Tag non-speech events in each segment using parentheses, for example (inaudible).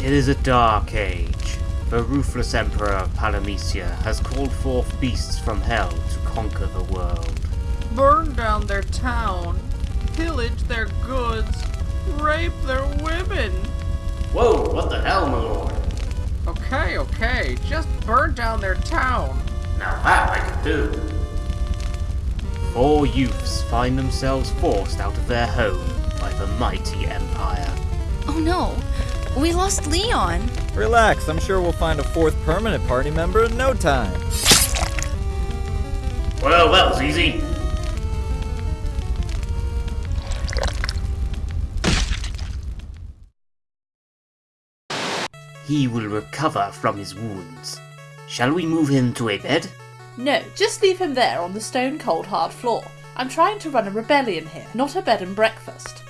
It is a dark age. The ruthless Emperor of Palamecia has called forth beasts from hell to conquer the world. Burn down their town, pillage their goods, rape their women. Whoa, what the hell, my lord? Okay, okay, just burn down their town. Now that I can do. Four youths find themselves forced out of their home by the mighty Empire. Oh no, we lost Leon. Relax, I'm sure we'll find a fourth permanent party member in no time. Well, that was easy. He will recover from his wounds. Shall we move him to a bed? No, just leave him there on the stone cold hard floor. I'm trying to run a rebellion here, not a bed and breakfast.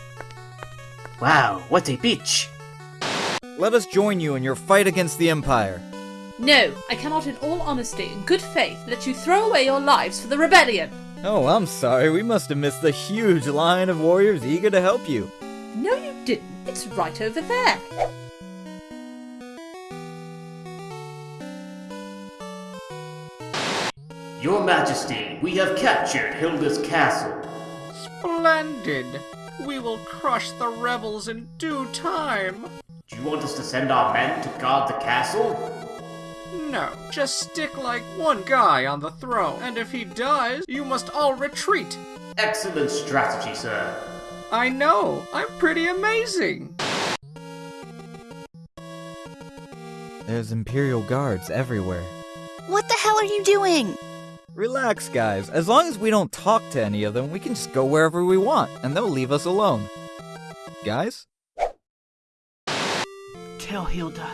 Wow, what a bitch! Let us join you in your fight against the Empire. No, I cannot in all honesty and good faith let you throw away your lives for the rebellion. Oh, I'm sorry, we must have missed the huge line of warriors eager to help you. No, you didn't. It's right over there. Your Majesty, we have captured Hilda's castle. Splendid. We will crush the rebels in due time. Do you want us to send our men to guard the castle? No, just stick like one guy on the throne, and if he dies, you must all retreat. Excellent strategy, sir. I know, I'm pretty amazing. There's Imperial guards everywhere. What the hell are you doing? Relax, guys. As long as we don't talk to any of them, we can just go wherever we want, and they'll leave us alone. Guys? Tell Hilda.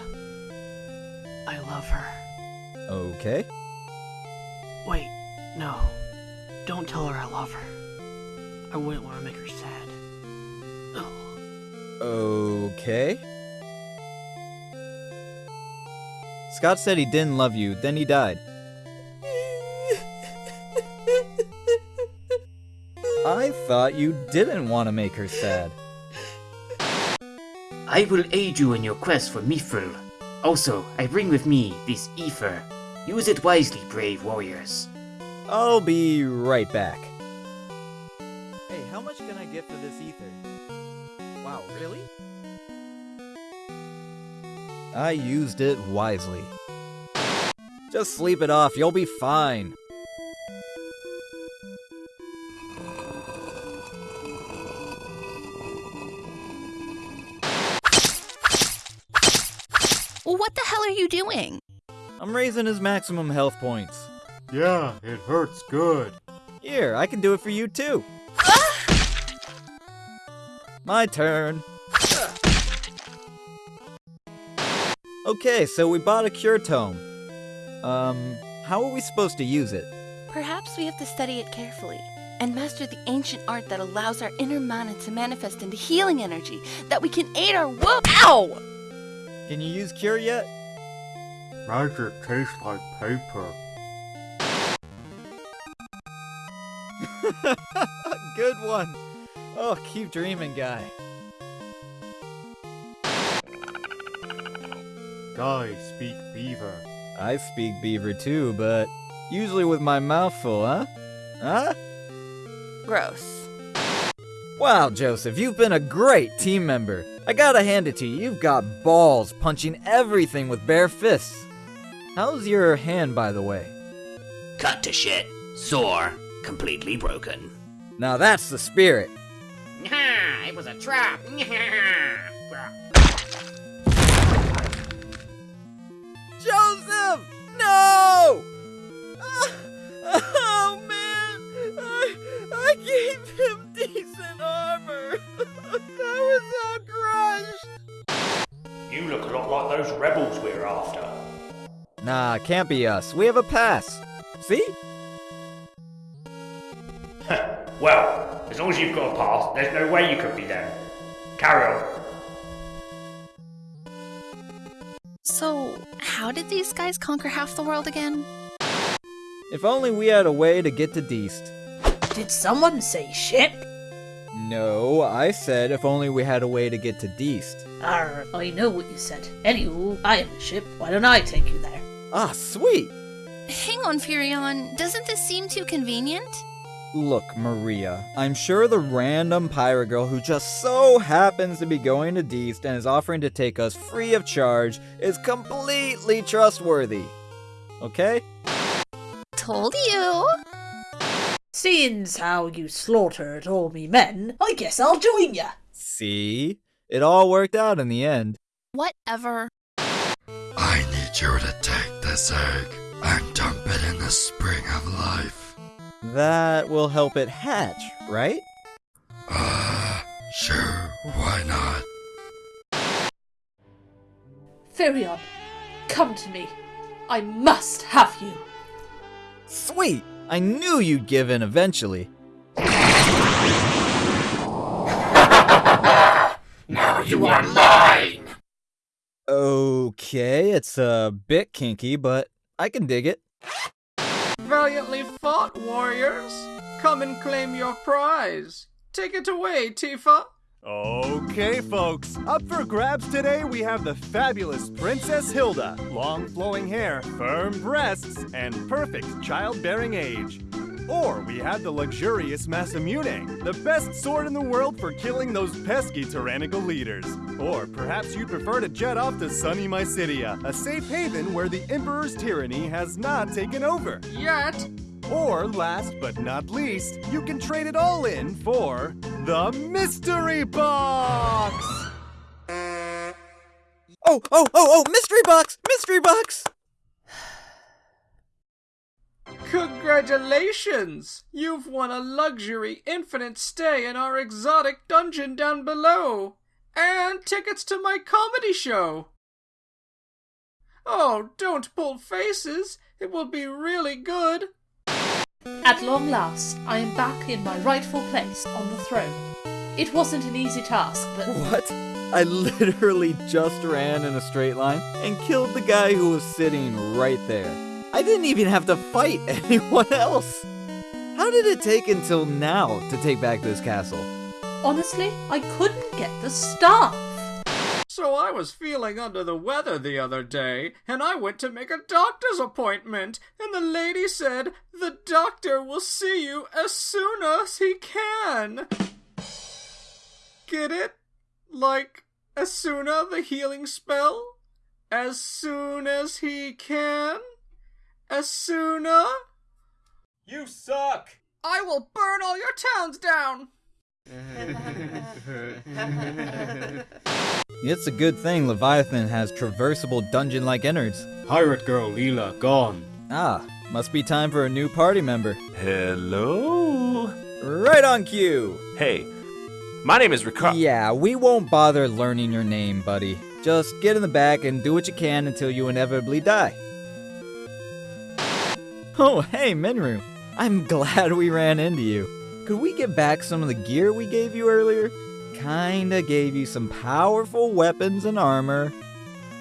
I love her. Okay. Wait, no. Don't tell her I love her. I wouldn't want to make her sad. Ugh. Okay. Scott said he didn't love you, then he died. (laughs) I thought you didn't want to make her sad. I will aid you in your quest for Mithril. Also, I bring with me this ether. Use it wisely, brave warriors. I'll be right back. Hey, how much can I get for this ether? Wow, really? I used it wisely. Just sleep it off, you'll be fine. Hell are you doing? I'm raising his maximum health points. Yeah, it hurts good. Here, I can do it for you too. (gasps) My turn. Okay, so we bought a cure tome. Um, how are we supposed to use it? Perhaps we have to study it carefully and master the ancient art that allows our inner mana to manifest into healing energy that we can aid our wo- Ow! Can you use cure yet? Magic tastes like paper. (laughs) Good one. Oh, keep dreaming, guy. Guys speak beaver. I speak beaver too, but usually with my mouth full, huh? Huh? Gross. Wow, Josef, you've been a great team member. I gotta hand it to you, you've got balls punching everything with bare fists. How's your hand, by the way? Cut to shit. Sore. Completely broken. Now that's the spirit. it was a trap. Josef! No! Oh man! I, I gave him decent armor! that was all crushed! you look a lot like those rebels we're after. Nah, can't be us. We have a pass. See? well, as long as you've got a pass, there's no way you could be them. Carry on. So, how did these guys conquer half the world again? If only we had a way to get to Deist. Did someone say ship? No, I said if only we had a way to get to Deist. Arr, I know what you said. Anywho, I am a ship. Why don't I take you there? Ah, sweet! Hang on, Firion. Doesn't this seem too convenient? Look, Maria, I'm sure the random pirate girl who just so happens to be going to Deist and is offering to take us free of charge is completely trustworthy. Okay? Told you. Seeing's how you slaughtered all me men, I guess I'll join ya. See? It all worked out in the end. Whatever. I need you to take this egg and dump it in the spring of life. That will help it hatch, right? Uh, sure, why not? Firion, come to me. I must have you. Sweet! I knew you'd give in eventually. Now you are mine! Okay, it's a bit kinky, but I can dig it. Valiantly fought, warriors! Come and claim your prize. Take it away, Tifa. Okay, folks. Up for grabs today, we have the fabulous Princess Hilda. Long flowing hair, firm breasts, and perfect childbearing age. Or we have the luxurious Masamune, the best sword in the world for killing those pesky tyrannical leaders. Or perhaps you'd prefer to jet off to sunny Mysidia, a safe haven where the Emperor's tyranny has not taken over. Yet. Or last but not least, you can trade it all in for the Mystery Box! Oh, oh, oh, oh, mystery box! Mystery box! Congratulations! You've won a luxury infinite stay in our exotic dungeon down below, and tickets to my comedy show. Oh, don't pull faces. It will be really good. At long last, I am back in my rightful place on the throne. It wasn't an easy task, but What? I literally just ran in a straight line and killed the guy who was sitting right there. I didn't even have to fight (laughs) anyone else. How did it take until now to take back this castle? honestly, I couldn't get the staff. So I was feeling under the weather the other day, and I went to make a doctor's appointment, and the lady said the doctor will see you as soon as he can. Get it? Like, as soon as the healing spell? As soon as he can? As soon as? You suck! I will burn all your towns down! (laughs) It's a good thing Leviathan has traversable dungeon like innards. Pirate girl Leila gone. Ah, must be time for a new party member. Hello? Right on cue! Hey, my name is Ricardo. Yeah, we won't bother learning your name, buddy. Just get in the back and do what you can until you inevitably die. Oh, hey, Minwu. I'm glad we ran into you. Could we get back some of the gear we gave you earlier? Kinda gave you some powerful weapons and armor.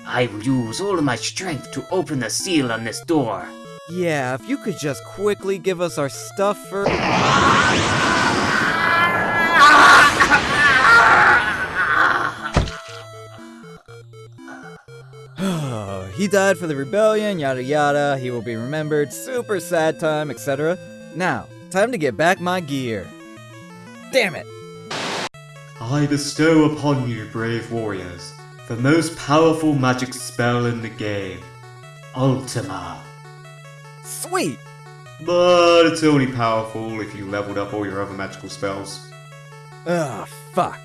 I will use all of my strength to open the seal on this door. Yeah, if you could just quickly give us our stuff for. He died for the rebellion, yada yada, he will be remembered, super sad time, etc. Now, time to get back my gear. Damn it! I bestow upon you, brave warriors, the most powerful magic spell in the game Ultima. Sweet! But it's only powerful if you leveled up all your other magical spells. Ugh, fuck.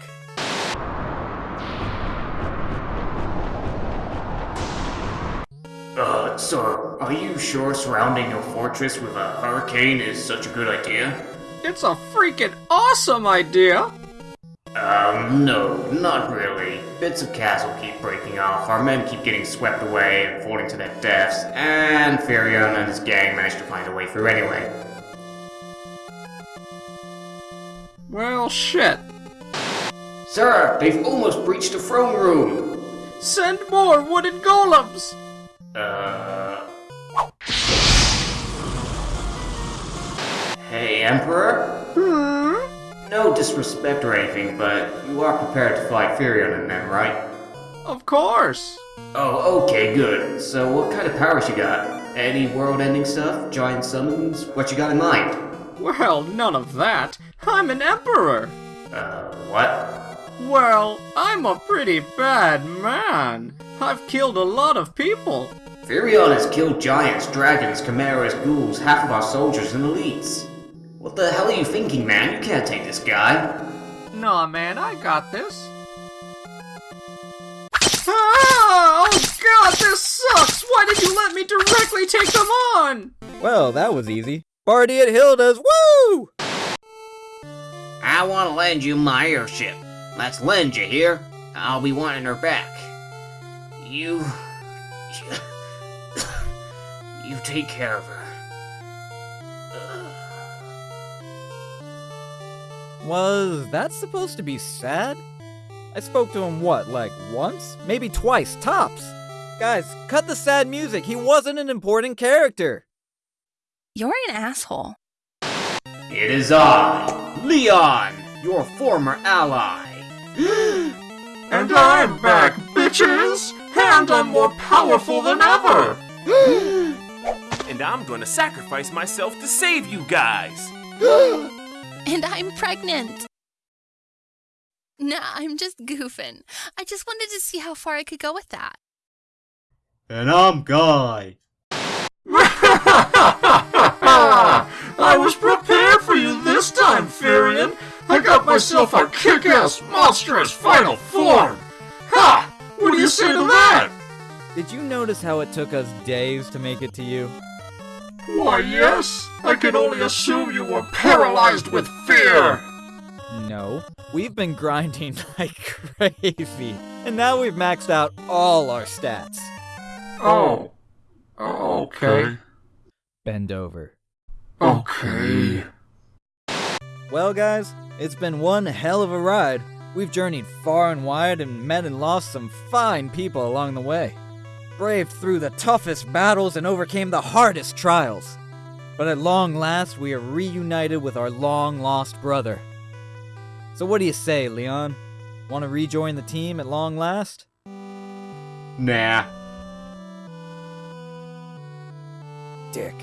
Sir, are you sure surrounding your fortress with a hurricane is such a good idea? It's a freaking awesome idea! Um, no, not really. Bits of castle keep breaking off, our men keep getting swept away and falling to their deaths, and Firion and his gang managed to find a way through anyway. Well, shit. Sir, they've almost breached the throne room! Send more wooden golems! Uh. Hey, Emperor? Hmm? No disrespect or anything, but you are prepared to fight Firion and them, right? Of course. Oh, okay, good. So what kind of powers you got? Any world-ending stuff? Giant summons? What you got in mind? Well, none of that. I'm an emperor. Uh, what? Well, I'm a pretty bad man. I've killed a lot of people. Firion has killed giants, dragons, chimeras, ghouls, half of our soldiers, and elites. What the hell are you thinking, man? You can't take this guy. Nah, man, I got this. Ah! Oh god, this sucks! Why did you let me directly take them on? Well, that was easy. Party at Hilda's, woo! I want to lend you my airship. Let's lend you here. I'll be wanting her back. You. You take care of her. Was that supposed to be sad? I spoke to him, what, like once? Maybe twice, tops. Guys, cut the sad music. He wasn't an important character. You're an asshole. It is I, Leon, your former ally. and I'm back, bitches! And I'm more powerful than ever! And I'm gonna sacrifice myself to save you guys! (gasps) and I'm pregnant! Nah, I'm just goofing. I just wanted to see how far I could go with that. And I'm Guy. (laughs) I was prepared for you this time, Firion. I got myself a kick-ass, monstrous final form. Ha! What do you say to that? Did you notice how it took us days to make it to you? Why, yes. I can only assume you were paralyzed with fear. No, we've been grinding (laughs) like crazy, and now we've maxed out all our stats. Oh. oh okay. Bend over. Okay. Well, guys, it's been one hell of a ride. We've journeyed far and wide and met and lost some fine people along the way. Braved through the toughest battles and overcame the hardest trials. But at long last, we are reunited with our long lost brother. So, what do you say, Leon? Want to rejoin the team at long last? Nah. Dick.